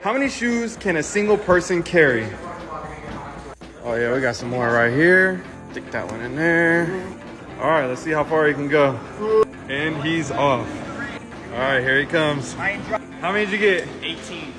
How many shoes can a single person carry? Oh yeah, we got some more right here. Stick that one in there. All right, let's see how far he can go. And he's off. All right, here he comes. How many did you get? 18.